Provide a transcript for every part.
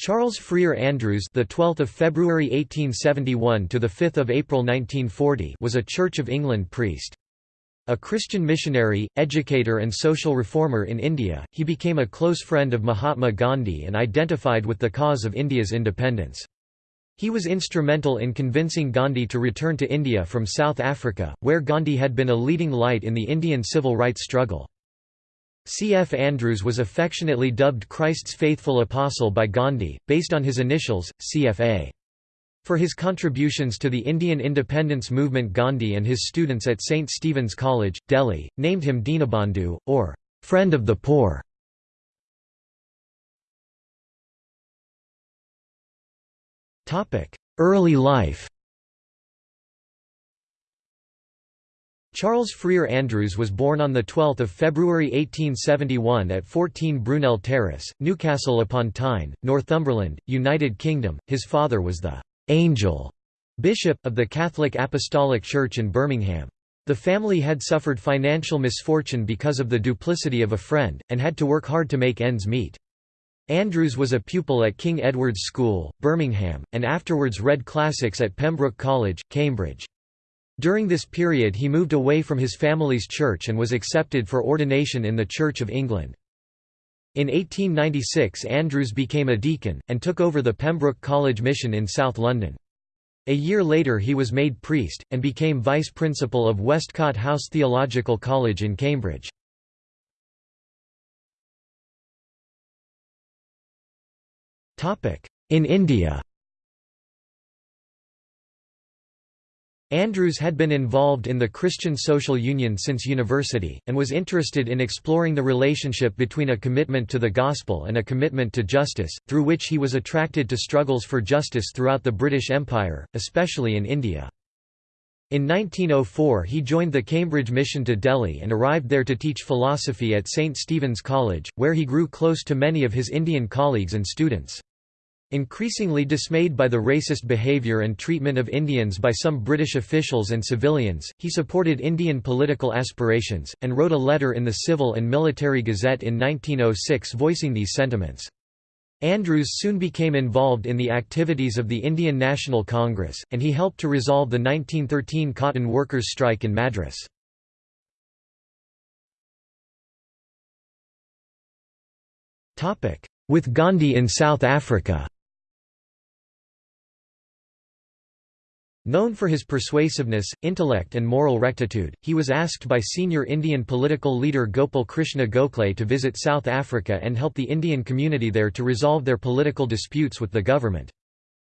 Charles Freer Andrews, the 12th of February 1871 to the 5th of April 1940, was a Church of England priest. A Christian missionary, educator and social reformer in India, he became a close friend of Mahatma Gandhi and identified with the cause of India's independence. He was instrumental in convincing Gandhi to return to India from South Africa, where Gandhi had been a leading light in the Indian civil rights struggle. C. F. Andrews was affectionately dubbed Christ's faithful apostle by Gandhi, based on his initials, CFA. For his contributions to the Indian independence movement Gandhi and his students at St. Stephen's College, Delhi, named him Dinabandhu, or «friend of the poor». Early life Charles Freer Andrews was born on 12 February 1871 at 14 Brunel Terrace, Newcastle upon Tyne, Northumberland, United Kingdom. His father was the «angel» bishop, of the Catholic Apostolic Church in Birmingham. The family had suffered financial misfortune because of the duplicity of a friend, and had to work hard to make ends meet. Andrews was a pupil at King Edward's School, Birmingham, and afterwards read classics at Pembroke College, Cambridge. During this period he moved away from his family's church and was accepted for ordination in the Church of England. In 1896 Andrews became a deacon, and took over the Pembroke College mission in South London. A year later he was made priest, and became vice principal of Westcott House Theological College in Cambridge. In India Andrews had been involved in the Christian Social Union since university, and was interested in exploring the relationship between a commitment to the gospel and a commitment to justice, through which he was attracted to struggles for justice throughout the British Empire, especially in India. In 1904 he joined the Cambridge mission to Delhi and arrived there to teach philosophy at St. Stephen's College, where he grew close to many of his Indian colleagues and students. Increasingly dismayed by the racist behaviour and treatment of Indians by some British officials and civilians, he supported Indian political aspirations, and wrote a letter in the Civil and Military Gazette in 1906 voicing these sentiments. Andrews soon became involved in the activities of the Indian National Congress, and he helped to resolve the 1913 cotton workers' strike in Madras. With Gandhi in South Africa Known for his persuasiveness, intellect and moral rectitude, he was asked by senior Indian political leader Gopal Krishna Gokhale to visit South Africa and help the Indian community there to resolve their political disputes with the government.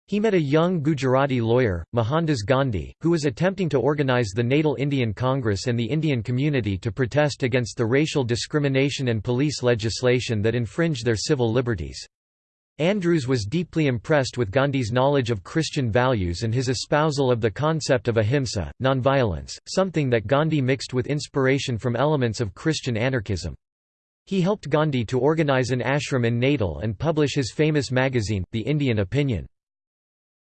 He met a young Gujarati lawyer, Mohandas Gandhi, who was attempting to organize the Natal Indian Congress and the Indian community to protest against the racial discrimination and police legislation that infringed their civil liberties. Andrews was deeply impressed with Gandhi's knowledge of Christian values and his espousal of the concept of ahimsa, nonviolence, something that Gandhi mixed with inspiration from elements of Christian anarchism. He helped Gandhi to organize an ashram in Natal and publish his famous magazine, The Indian Opinion.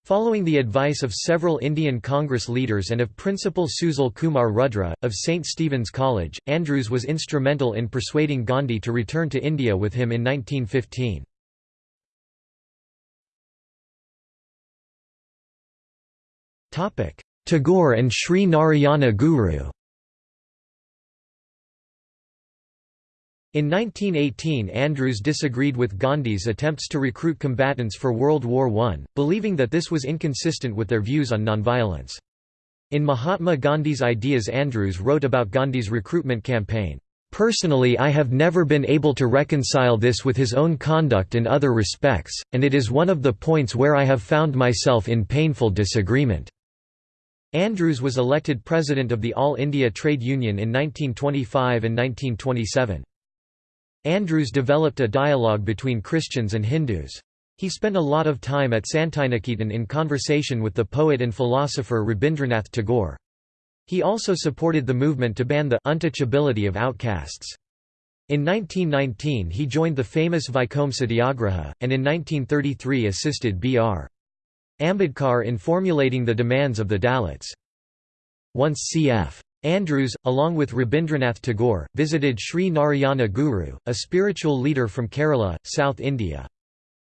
Following the advice of several Indian Congress leaders and of Principal Susil Kumar Rudra, of St. Stephen's College, Andrews was instrumental in persuading Gandhi to return to India with him in 1915. Tagore and Sri Narayana Guru In 1918 Andrews disagreed with Gandhi's attempts to recruit combatants for World War I, believing that this was inconsistent with their views on nonviolence. In Mahatma Gandhi's Ideas Andrews wrote about Gandhi's recruitment campaign, Personally I have never been able to reconcile this with his own conduct in other respects, and it is one of the points where I have found myself in painful disagreement. Andrews was elected president of the All India Trade Union in 1925 and 1927. Andrews developed a dialogue between Christians and Hindus. He spent a lot of time at Santiniketan in conversation with the poet and philosopher Rabindranath Tagore. He also supported the movement to ban the untouchability of outcasts. In 1919 he joined the famous Vaikom Satyagraha, and in 1933 assisted B.R. Ambedkar in formulating the demands of the Dalits. Once cf. Andrews, along with Rabindranath Tagore, visited Sri Narayana Guru, a spiritual leader from Kerala, South India.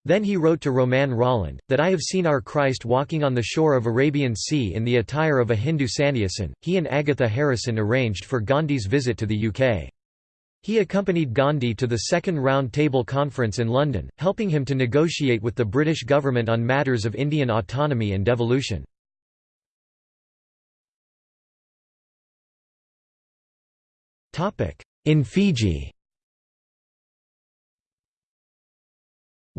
Then he wrote to Romain Rolland, that I have seen our Christ walking on the shore of Arabian Sea in the attire of a Hindu sannyasin. He and Agatha Harrison arranged for Gandhi's visit to the UK. He accompanied Gandhi to the Second Round Table Conference in London, helping him to negotiate with the British government on matters of Indian autonomy and devolution. In Fiji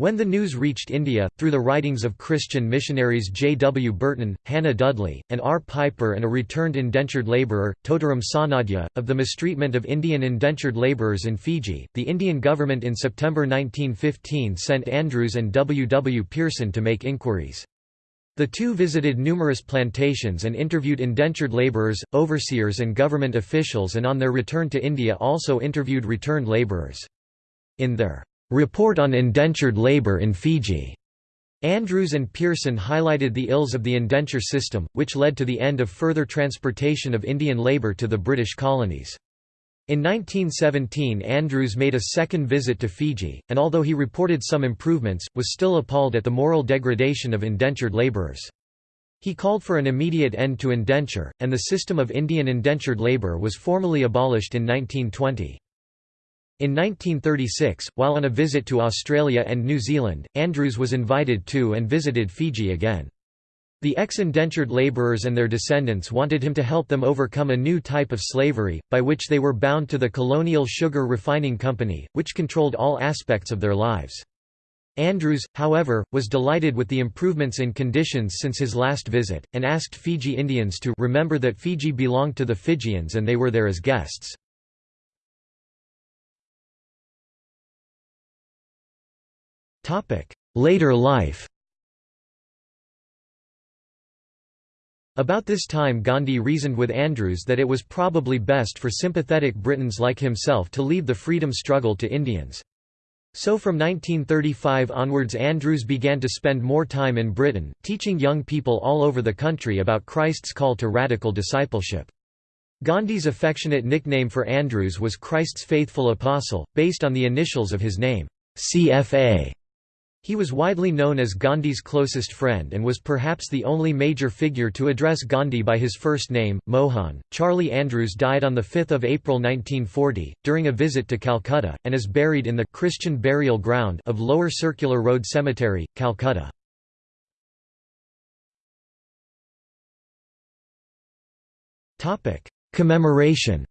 When the news reached India, through the writings of Christian missionaries J. W. Burton, Hannah Dudley, and R. Piper and a returned indentured labourer, Totaram Sanadhya, of the mistreatment of Indian indentured labourers in Fiji, the Indian government in September 1915 sent Andrews and W. W. Pearson to make inquiries. The two visited numerous plantations and interviewed indentured labourers, overseers and government officials and on their return to India also interviewed returned labourers. In their Report on Indentured Labour in Fiji. Andrews and Pearson highlighted the ills of the indenture system, which led to the end of further transportation of Indian labour to the British colonies. In 1917 Andrews made a second visit to Fiji, and although he reported some improvements, was still appalled at the moral degradation of indentured labourers. He called for an immediate end to indenture, and the system of Indian indentured labour was formally abolished in 1920. In 1936, while on a visit to Australia and New Zealand, Andrews was invited to and visited Fiji again. The ex-indentured labourers and their descendants wanted him to help them overcome a new type of slavery, by which they were bound to the colonial sugar refining company, which controlled all aspects of their lives. Andrews, however, was delighted with the improvements in conditions since his last visit, and asked Fiji Indians to remember that Fiji belonged to the Fijians and they were there as guests. Later life About this time Gandhi reasoned with Andrews that it was probably best for sympathetic Britons like himself to leave the freedom struggle to Indians. So from 1935 onwards Andrews began to spend more time in Britain, teaching young people all over the country about Christ's call to radical discipleship. Gandhi's affectionate nickname for Andrews was Christ's Faithful Apostle, based on the initials of his name, CFA. He was widely known as Gandhi's closest friend and was perhaps the only major figure to address Gandhi by his first name, Mohan. Charlie Andrews died on 5 April 1940, during a visit to Calcutta, and is buried in the Christian burial ground of Lower Circular Road Cemetery, Calcutta. Commemoration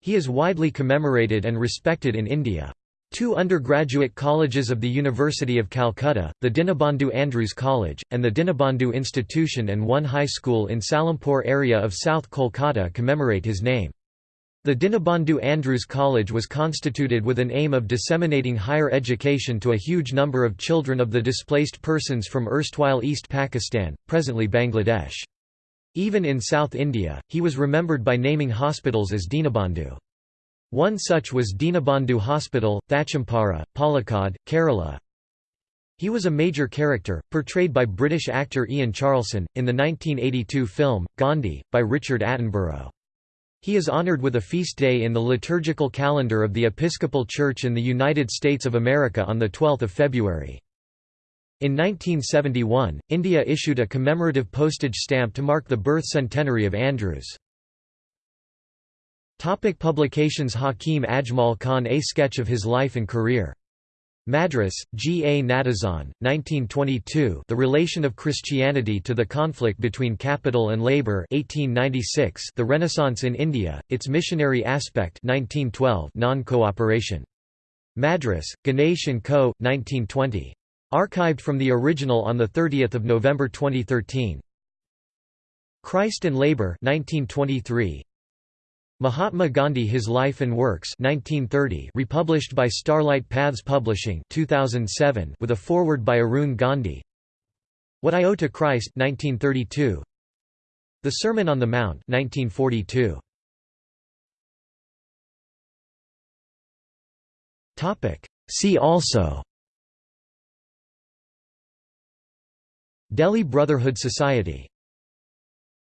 He is widely commemorated and respected in India. Two undergraduate colleges of the University of Calcutta, the Dinabandhu Andrews College, and the Dinabandhu Institution and one high school in Salampur area of South Kolkata commemorate his name. The Dinabandhu Andrews College was constituted with an aim of disseminating higher education to a huge number of children of the displaced persons from erstwhile East Pakistan, presently Bangladesh. Even in South India, he was remembered by naming hospitals as Dinabandhu. One such was Dinabandhu Hospital, Thachampara, Palakkad, Kerala. He was a major character, portrayed by British actor Ian Charleson, in the 1982 film, Gandhi, by Richard Attenborough. He is honored with a feast day in the liturgical calendar of the Episcopal Church in the United States of America on 12 February. In 1971, India issued a commemorative postage stamp to mark the birth centenary of Andrews. Topic publications Hakim Ajmal Khan A sketch of his life and career. Madras, G. A. Natesan, 1922 The Relation of Christianity to the Conflict Between Capital and Labour 1896 The Renaissance in India, Its Missionary Aspect 1912 Non-cooperation. Madras, Ganesh & Co., 1920. Archived from the original on 30 November 2013. Christ and Labour 1923. Mahatma Gandhi His Life and Works 1930 republished by Starlight Paths Publishing 2007 with a foreword by Arun Gandhi. What I Owe to Christ 1932 The Sermon on the Mount 1942 Topic. See also. Delhi Brotherhood Society